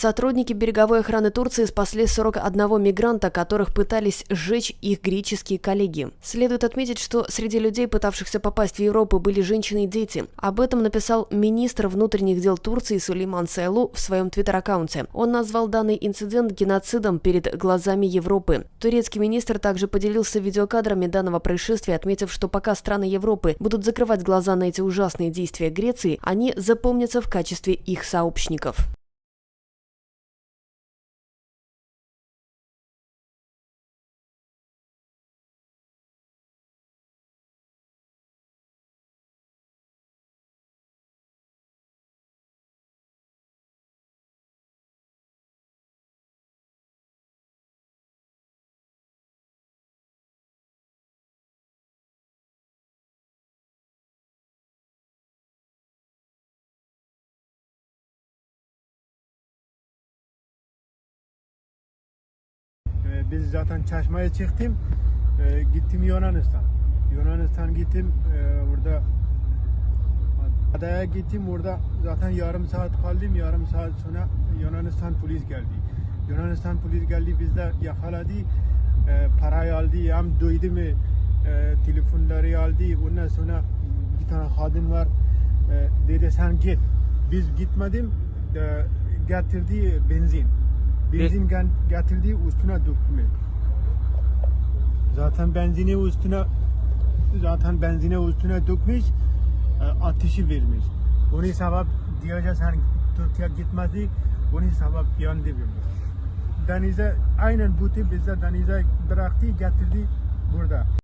Сотрудники береговой охраны Турции спасли 41 мигранта, которых пытались сжечь их греческие коллеги. Следует отметить, что среди людей, пытавшихся попасть в Европу, были женщины и дети. Об этом написал министр внутренних дел Турции Сулейман Сайлу в своем твиттер-аккаунте. Он назвал данный инцидент геноцидом перед глазами Европы. Турецкий министр также поделился видеокадрами данного происшествия, отметив, что пока страны Европы будут закрывать глаза на эти ужасные действия Греции, они запомнятся в качестве их сообщников. Biz zaten Çeşme'ye çıktım. Ee, gittim Yunanistan. Yunanistan gittim. Ee, orada adaya gittim. Orada zaten yarım saat kaldım. Yarım saat sonra Yunanistan polis geldi. Yunanistan polis geldi bizde yakaladı. Ee, parayı aldı. Hem duydu mu? Ee, telefonları aldı. Ondan sonra bir tane kadın var. Ee, dedi sen git. Biz gitmedim. Ee, getirdi benzin. Benzin gen- getirdi üstüne dökme. Zaten benzini üstüne zaten benzini üstüne dökmüş, e, ateşi vermiş. Onun sebep diyece sen Türkiye gitmedi, onun sebep yandı vermiş. Denize aynen bu tip bize denize bıraktı getirdi burada.